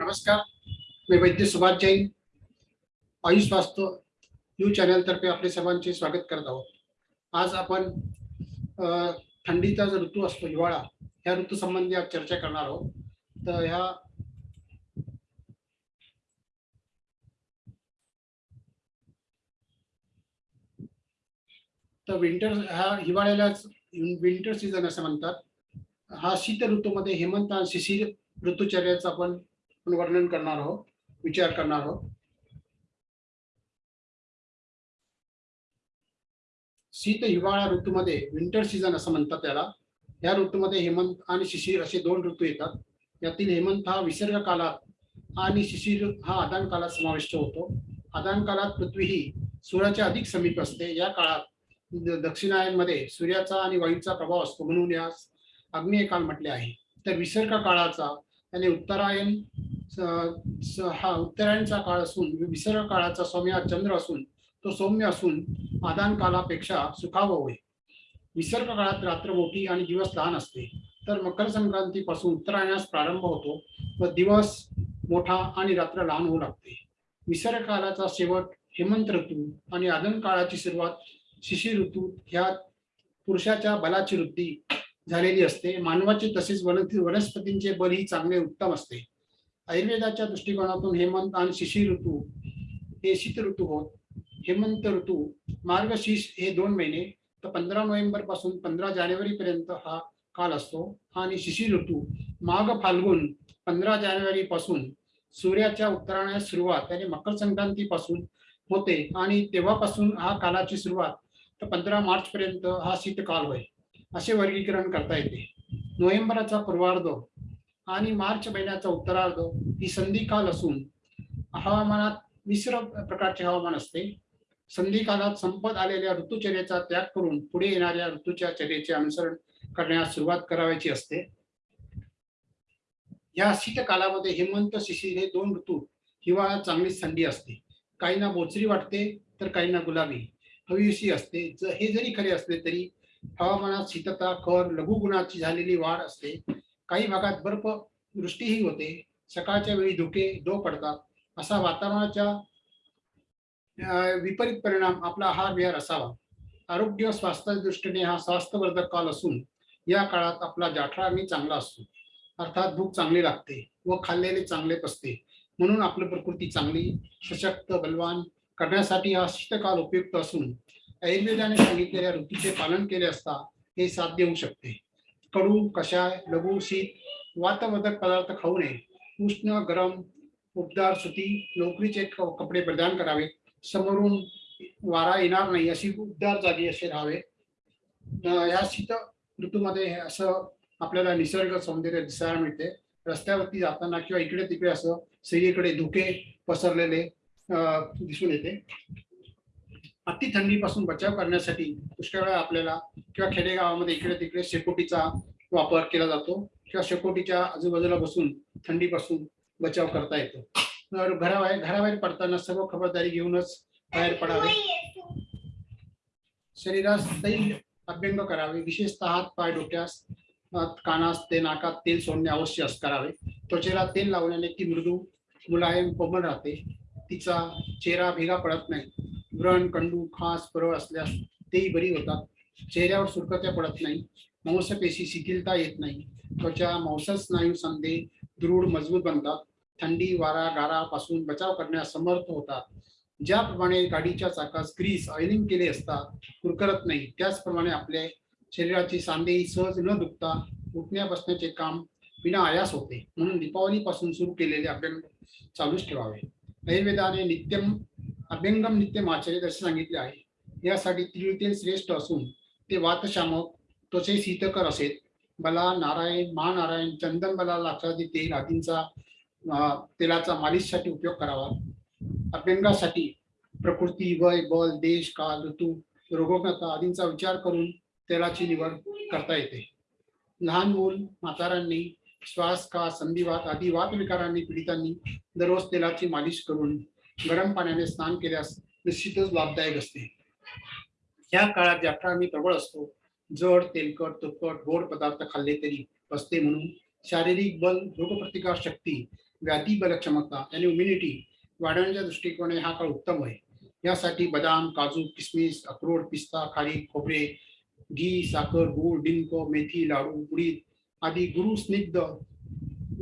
नमस्कार मी वैद्य सुभाष जैन आयुष वास्तव न्यूज चॅनलतर्फे आपले सर्वांचे स्वागत करत आहोत. आज आपण थंडीचा जो ऋतू असतो हिवाळा ह्या ऋतू संबंधी आज चर्चा करणार आहोत. तर ह्या तर विंटर हा हिवाळ्यालाच विंटर सीझन असं म्हणतात. हा शीत ऋतूमध्ये हेमंत आणि शिशिर ऋतुचर्याचा आपण आपण वर्णन करणार आहोत विचार करणार आहोत. शीत हिवाळा ऋतूमध्ये विंटर सीझन असं म्हणतात त्याला. या ऋतूमध्ये हेमंत आणि शिशिर असे दोन ऋतू येतात. यातील हेमंत हा विसर्ग कालात आणि शिशिर हा आदान कालात समाविष्ट होतो. आदान कालात पृथ्वी ही सूर्याच्या अधिक समीप असते. या काळात दक्षिणायनमध्ये सूर्याचा आणि वायूचा प्रभाव असतो म्हणून यास आग्नेय काल म्हटले आहे. तर विसर्ग काळाचा आणि उत्तरायण हा उत्तरायणचा काळ असून विसर्ग काळाचा सौम्य चंद्र असून तो सौम्य असून आदान कालापेक्षा सुखाव होय. विसर्ग काळात रात्र मोठी आणि दिवस लहान असते. तर मकर संक्रांतीपासून उत्तरायणास प्रारंभ होतो व दिवस मोठा आणि रात्र लहान होऊ लागते. विसर्ग काळाचा शेवट हेमंत ऋतू आणि आदन काळाची सुरुवात शिशी ऋतू ह्या पुरुषाच्या बलाची वृद्धी झालेली असते. मानवाचे तसेच वनस्पतींचे बल ही चांगले उत्तम असते. आयुर्वेदाच्या दृष्टिकोनातून हेमंत आणि शिशिर ऋतू हे शीत ऋतू होत. हेमंत ऋतू मार्गशीर्ष हे दोन महिने तर पंधरा नोव्हेंबरपासून पंधरा जानेवारी पर्यंत हा काल असतो. आणि शिशिर ऋतू माघ फाल्गुन पंधरा जानेवारी पासून सूर्याच्या उत्तरायणास सुरुवात आणि मकर संक्रांतीपासून होते. आणि तेव्हापासून हा कालाची सुरुवात तर पंधरा मार्च पर्यंत हा शीतकाल होय. असे वर्गीकरण करता येते. नोव्हेंबरचा पूर्वार्ध आणि मार्च महिन्याचा उत्तरार्ध ही संधिकाल असून हवामानात मिश्र प्रकारचे हवामान असते. संधिकालात संपत आलेल्या ऋतुचर्याचा त्याग करून पुढे येणाऱ्या ऋतूच्या चर्येचे अनुसरण करण्यास सुरुवात करावायची असते. या शीतकालामध्ये हेमंत शिशिर हे दोन ऋतू हिवाळ्यात चांगलीच थंडी असते. काहींना बोचरी वाटते तर काहींना गुलाबी. हवीशी असते. ज हे जरी खरे असले तरी हवामानात शीतता कर लघुगुणाची झालेली वाढ असते. काही भागात बर्फ वृष्टीही होते. सकाळच्या वेळी धुके दो पडतात. असा वातावरणाच्या विपरीत परिणाम आपला आहार विहार असावा. आरोग्य व स्वास्थ्याच्या दृष्टीने हा स्वास्थ्यवर्धक काल असून या काळात आपला जाठराग्नी चांगला असतो. अर्थात भूक चांगली लागते व खाल्लेले चांगले पसते म्हणून आपली प्रकृती चांगली सशक्त बलवान करण्यासाठी हा शीतकाल उपयुक्त असून आयुर्वेदाने सांगितलेल्या ऋतूचे पालन केले असता हे साध्य होऊ शकते. कडू कषाय लघु शीत वातवर्धक पदार्थ खाऊ नये. उष्ण गरम उबदार सुती नोकरीचे कपडे प्रदान करावे. समोरून वारा येणार नाही अशी उबदार जागी असे राहावे. या शीत ऋतूमध्ये हे असं आपल्याला निसर्ग सौंदर्य दिसायला मिळते. रस्त्यावरती जाताना किंवा इकडे तिकडे असं सगळीकडे धुके पसरलेले अं, दिसून येते. अति थंडीपासून बचाव करण्यासाठी पुष्कळ वेळा आपल्याला किंवा खेडेगावामध्ये इकडे तिकडे शेकोटीचा वापर केला जातो किंवा शेकोटीच्या आजूबाजूला बसून थंडीपासून बचाव करता येतो. तर घराबाहेर घराबाहेर पडताना सर्व खबरदारी घेऊनच बाहेर पडावे. शरीरास तैल अभ्यंग करावे. विशेषतः हात पाय डोक्यास कानास ते नाकात तेल सोडणे अवश्य अस करावे. त्वचेला तेल लावल्याने ती मृदू मुलायम कोमल राहते. तिचा चेहरा भेगा पडत नाही. व्रण कंडू खास परळ असल्यास तेही बरी होतात. चेहऱ्यावर सुरकत्या पडत नाही. मांसपेशी शिथिलता येत नाही. त्वचा मांस स्नायू संधे दृढ मजबूत बनतात. थंडी वारा गारापासून बचाव करण्यास समर्थ होतात. ज्याप्रमाणे गाडीच्या चाकास ग्रीस ऑइलिंग केले असता कुरकरत नाही. त्याचप्रमाणे आपले शरीराची सांधेही सहज न दुखता उठण्या बसण्याचे काम विना आयास होते. म्हणून दीपावलीपासून सुरू केलेले अभ्यंग चालूच ठेवावे. आयुर्वेदाने नित्यम अभ्यंगम नित्यम आचरित असे सांगितले आहे. यासाठी तीळ तेल श्रेष्ठ असून ते वातशामक त्वचे शीतकर असेल. बला नारायण महानारायण चंदन बला लाक्षादी तेल आदींचा तेलाचा मालिशसाठी उपयोग करावा. अभ्यंगासाठी प्रकृती वय बल देश काल ऋतू रोगोग्नता आदींचा विचार करून तेलाची निवड करता येते. लहान मूल म्हातारांनी श्वास का संधिवात आदी वातविकारांनी पीडितांनी दररोज तेलाची मालिश करून गरम पाण्याने स्नान केल्यास निश्चितच लाभदायक असते. या काळात जाठराग्नी प्रबळ असतो जड तेलकट तुपकट गोड पदार्थ खाल्ले तरी बसते म्हणून शारीरिक बल रोगप्रतिकार शक्ती व्याधी बल क्षमता आणि इम्युनिटी वाढवण्याच्या दृष्टिकोनाने हा काळ उत्तम आहे. यासाठी बदाम काजू किसमिस अक्रोड पिस्ता खारी खोबरे घी साखर गूळ डिंक मेथी लाडू उडीद आदी गुरु स्निग्ध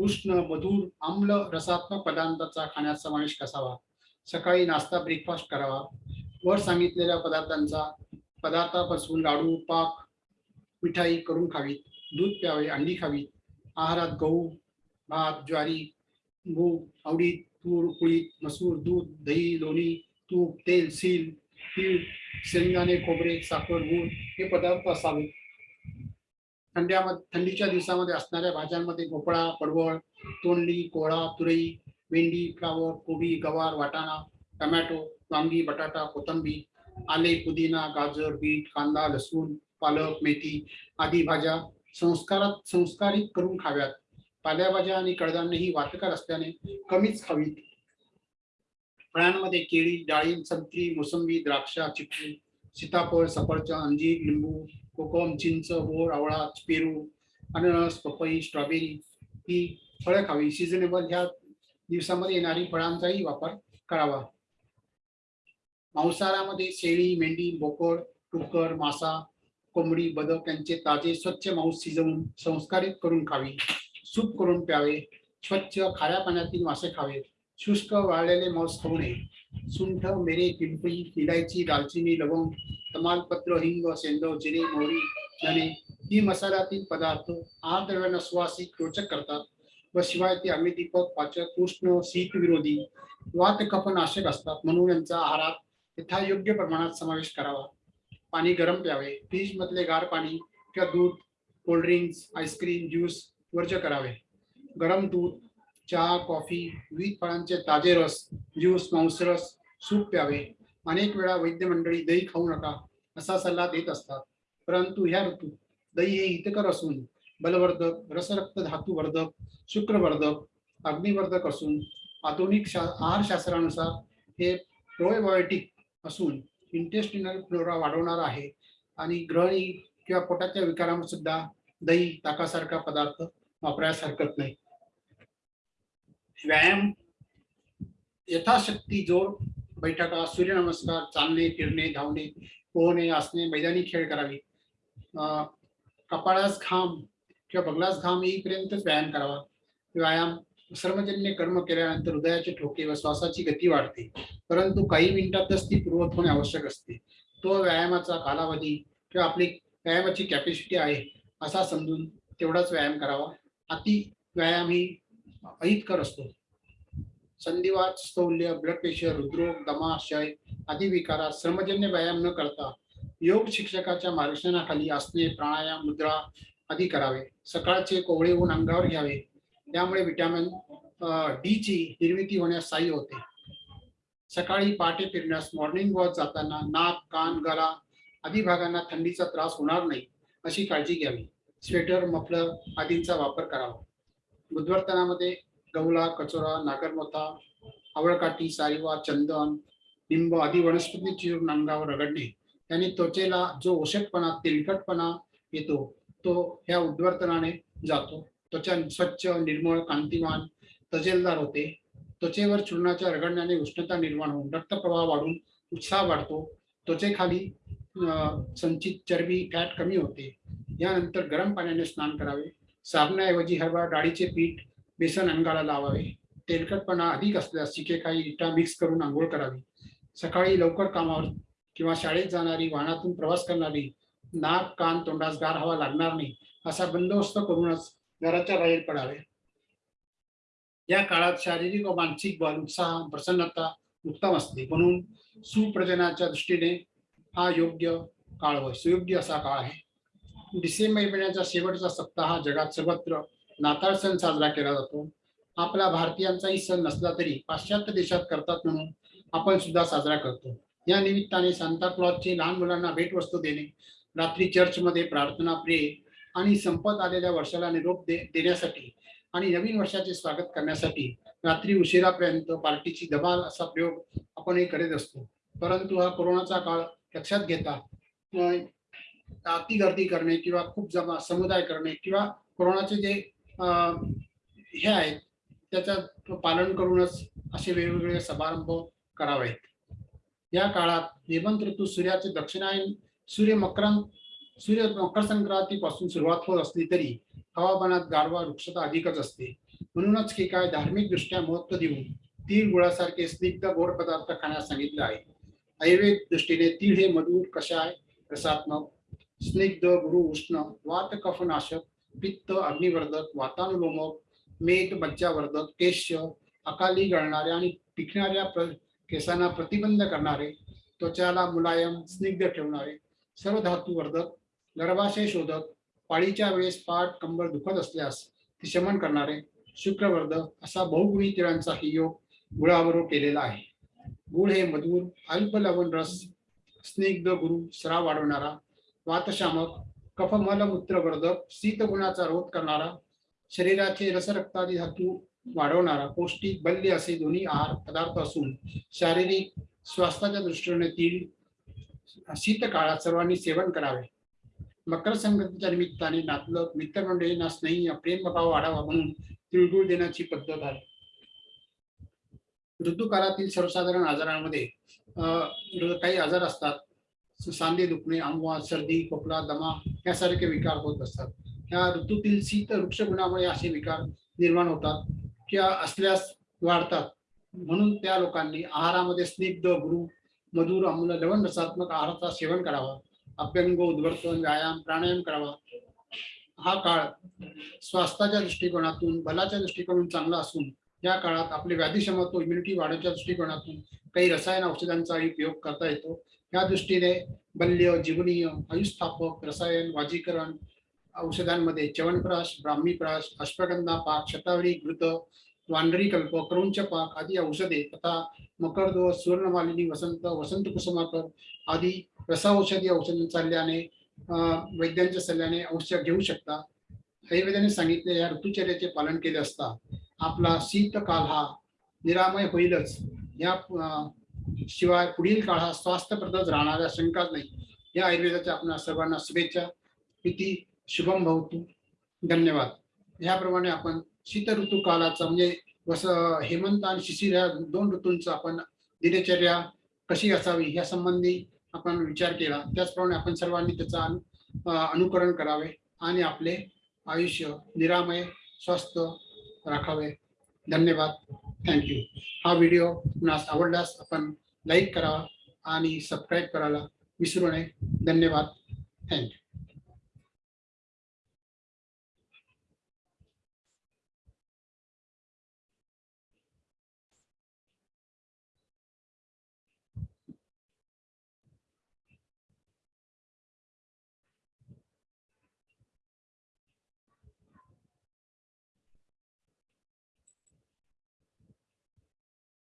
उष्ण मधुर आम्ल रसात्मक पदार्थांचा खाण्यात समावेश कसावा सकाळी नाश्ता ब्रेकफास्ट करावा. वर सांगितलेल्या पदार्थांचा पदार्थापासून लाडू पाक मिठाई करून खावीत. दूध प्यावे अंडी खावीत. आहारात गहू भात ज्वारी मूग आवडीत तूर कुळीत मसूर दूध दही लोणी तूप तेल सील तीळ शेंगदाणे खोबरे साखर गूळ हे पदार्थ असावेत. थंड्यामध्ये थंडीच्या दिवसामध्ये असणाऱ्या भाज्यांमध्ये भोपळा पडवळ तोंडली कोळा तुरई भेंडी फ्लावर कोबी गवार वाटाणा टमॅटो वांगी बटाटा कोथिंबीर आले पुदिना गाजर बीट कांदा लसूण पालक मेथी आदी भाज्या संस्कारात संस्कारित करून खाव्यात. पाल्याभाज्या आणि कडधान्य ही वातकार असल्याने कमीच खावीत. फळांमध्ये केळी डाळिंब संत्री मोसंबी द्राक्ष चिकू सीताफळ सफरचंद अंजीर लिंबू कोकम चिंच बोर आवळा पेरू अननस पपई स्ट्रॉबेरी ही फळं खावी. सिजनेबल ह्या दिवसामध्ये येणारी फळांचाही वापर करावा. मांसाहारामध्ये शेळी मेंढी बोकड टुकर मासा कोंबडी बदक यांचे ताजे स्वच्छ मांस शिजवून संस्कारित करून खावी. सूप करून प्यावे. स्वच्छ खाऱ्या पाण्यातील मासे खावे. शुष्क वाळलेले मांस खाऊ नये. सुंठ मेरे पिंपळी इलायची दालचिनी लवंग तमालपत्र हिंग सेंदव जिरे मोहरी धने ही मसाल्यातील पदार्थ आहार द्रव्यांना सुवासिक रोचक करतात. व शिवाय ते अमिदीपक पाचक उष्ण शीत विरोधी वात कफ नाशक असतात म्हणून यांचा आहारात यथायोग्य प्रमाणात समावेश करावा. पाणी गरम प्यावे फ्रीज मधले गार पाणी किंवा दूध कोल्ड्रिंक्स आईस्क्रीम ज्यूस वर्ज करावे. गरम दूध चहा कॉफी विविध फळांचे ताजे रस ज्यूस मांसरस सूप प्यावे. अनेक वेळा वैद्य मंडळी दही खाऊ नका असा सल्ला देत असतात. परंतु ह्या ऋतूत दही हे हितकर असून बलवर्धक रसरक्त धातुवर्धक शुक्रवर्धक अग्निवर्धक असून आधुनिक शा आहारशास्त्रानुसार हे प्रोबायोटिक असून इंटेस्टिनल फ्लोरा वाढवणार आहे. आणि ग्रहणी किंवा पोटाच्या विकारामध्ये सुद्धा दही ताकासारखा पदार्थ वापरायस हरकत नाही. व्यायाम यथाशक्ती जोर बैठका सूर्यनमस्कार चालणे फिरणे धावणे पोहणे असणे मैदानी खेळ करावे. अं, कपाळास घाम किंवा बगलास घाम येईपर्यंतच व्यायाम करावा. व्यायाम सर्वजन्य कर्म केल्यानंतर हृदयाचे ठोके व श्वासाची गती वाढते. परंतु काही मिनिटातच ती पूर्वत होणे आवश्यक असते. तो व्यायामाचा कालावधी किंवा आपली व्यायामाची कॅपॅसिटी आहे असा समजून तेवढाच व्यायाम करावा. अति व्यायाम ही अहितकर असतो. संधिवात स्थौल्य ब्लड प्रेशर हृदरोग दमाशय आदी विकारात श्रमजन्य व्यायाम न करता योग शिक्षकाच्या मार्गदर्शनाखाली असणे प्राणायाम मुद्रा आधी करावे. सकाळचे कोवळे ऊन अंगावर घ्यावे. त्यामुळे विटॅमिन डी ची निर्मिती होण्यास सहाय्य होते. सकाळी पहाटे फिरण्यास मॉर्निंग वॉक जाताना नाक कान गळा आदी भागांना थंडीचा त्रास होणार नाही अशी काळजी घ्यावी. स्वेटर मफलर आदींचा वापर करावा. बुधवर्तनामध्ये गवला कचोरा नागरमोथा आवळकाठी सारीवा चंदन लिंब आदी वनस्पती चिरून अंगावर रगडणे त्याने त्वचेला जो ओषटपणा तेलकटपणा येतो तो ह्या उद्वर्तनाने जातो. त्वचा स्वच्छ निर्मळ कांतिमान तजेलदार होते. त्वचेवर चूर्णाच्या रगडण्याने उष्णता निर्माण होऊन रक्तप्रवाह वाढून उत्साह वाढतो. त्वचेखाली संचित चरबी फॅट कमी होते. यानंतर गरम पाण्याने स्नान करावे. साबणाऐवजी हरभरा डाळीचे पीठ बेसन अंगाला लावावे. तेलकटपणा अधिक असल्यास शिकेखाई इटा मिक्स करून आंघोळ करावी. सकाळी लवकर कामावर किंवा शाळेत जाणारी वाहनातून प्रवास करणारी नाक कान तोंडास गार हवा लागणार नाही असा बंदोबस्त करूनच घराच्या बाहेर पडावे. या काळात शारीरिक व मानसिक बल उत्साह प्रसन्नता उत्तम असते. म्हणून सुप्रजनाच्या दृष्टीने हा योग्य काळ व सुयोग्य असा काळ आहे. डिसेंबर महिन्याचा शेवटचा सप्ताह जगात सर्वत्र नाताळ सण साजरा केला जातो. आपला भारतीयांचाही सण नसला तरी पाश्चात्य देशात करतात म्हणून आपण सुद्धा साजरा करतो. या निमित्ताने सांताक्लॉजचे लहान मुलांना भेटवस्तू देणे रात्री चर्चमध्ये प्रार्थना प्रे आणि संपत आलेल्या वर्षाला निरोप दे देण्यासाठी आणि नवीन वर्षाचे स्वागत करण्यासाठी रात्री उशिरापर्यंत पार्टीची धमाल असा प्रयोग आपण हे करीत असतो. परंतु हा कोरोनाचा काळ लक्षात घेता अं, अति गर्दी करणे किंवा खूप जमा समुदाय करणे किंवा कोरोनाचे जे हे आहेत त्याचं पालन करूनच असे वेगवेगळे समारंभ करावेत. या काळात हेमंत ऋतू सूर्याचे दक्षिणायन सूर्य मकरांत सूर्य मकर संक्रांतीपासून सुरुवात होत असली तरी हवामानात गारवा वृक्षता अधिकच असते. म्हणूनच की काय धार्मिक दृष्ट्या महत्त्व देऊन तीळ गुळासारखे स्निग्ध गोड पदार्थ खाण्यास सांगितले आहे. आयुर्वेद दृष्टीने तीळ हे मधुर कषाय रसात्मक स्निग्ध गुरु उष्ण वात कफनाशक पित्त अग्निवर्धक वातानुलोमक मेद मज्जावर्धक केश अकाली गळणारे आणि पिकणाऱ्या प्र केसांना प्रतिबंध करणारे त्वचाला मुलायम स्निग्ध ठेवणारे सर्व धातुवर्धक गर्भाशय शोधक पाळीच्या वेळेस पाठ कंबर दुखत असल्यास ती शमन करणारे शुक्रवर्धक असा बहुगुणी तिळांचाही योग गुळावर केलेला आहे. गुळ हे मधुर अल्प लवण रस स्निग्ध गुरु स्राव वाढवणारा वातशामक कफमल मूत्रवर्धक शीतगुणाचा रोध करणारा शरीराचे रसरक्तादी धातू वाढवणारा पौष्टिक बल्य असे दोन्ही आहार पदार्थ असून शारीरिक स्वास्थ्याच्या दृष्टीने तीळ शीत काळात सर्वांनी सेवन करावे. मकर संक्रांतीच्या निमित्ताने नातलग मित्रमंडळींना स्नेही प्रेमभाव वाढावा म्हणून तिळगुळ देण्याची पद्धत आहे. ऋतुकालातील सर्वसाधारण आजारांमध्ये काही आजार असतात. सांधे दुखणे आंबवा सर्दी खोकला दमा यासारखे विकार होत असतात. या ऋतूतील शीत वृक्ष गुणामुळे असे विकार निर्माण होतात किंवा असल्यास वाढतात. म्हणून त्या लोकांनी आहारामध्ये स्निग्ध गुरु मधुर आम्ल लवण रसात्मक आहाराचा सेवन करावा. अभ्यंग उद्वर्तन व्यायाम प्राणायाम करावा. हा काळ स्वास्थ्याच्या दृष्टिकोनातून बलाच्या दृष्टिकोनातून चांगला असून या काळात आपले व्याधीक्षमत्व इम्युनिटी वाढवच्या दृष्टिकोनातून काही रसायन औषधांचाही उपयोग करता येतो. या दृष्टीने बल्य जीवनीय आयुस्थापक रसायन वाजीकरण औषधांमध्ये च्यवनप्राश ब्राह्मीप्राश अश्वगंधा पाक शतावरी घृत वांडरी कल्प क्रौंच पाक आदी औषधे तथा मकरदोष सुवर्णमालिनी वसंत वसंत कुसुमाकर आदी रसाऔषधी औषध चालल्याने वैद्यांच्या सल्ल्याने औषध घेऊ शकता. आयुर्वेदाने सांगितले या ऋतुचर्याचे पालन केले असता आपला शीतकाल हा निरामय होईलच. या शिवाय पुढील काळ हा स्वास्थ्यप्रदच राहणाऱ्या शंकाच नाही. या आयुर्वेदाच्या आपल्या सर्वांना शुभेच्छा. किती शुभम भवतो धन्यवाद. ह्याप्रमाणे आपण शीत ऋतू कालाचा म्हणजे वस हेमंत आणि शिशिर या दोन ऋतूंचा आपण दिनचर्या कशी असावी या संबंधी आपण विचार केला. त्याचप्रमाणे आपण सर्वांनी त्याचा अनुकरण करावे आणि आपले आयुष्य निरामय स्वस्थ राखावे. धन्यवाद. थँक्यू हा व्हिडिओ कुणास आवडल्यास आपण लाईक करावा आणि सबस्क्राईब करायला विसरू नये. धन्यवाद. थँक्यू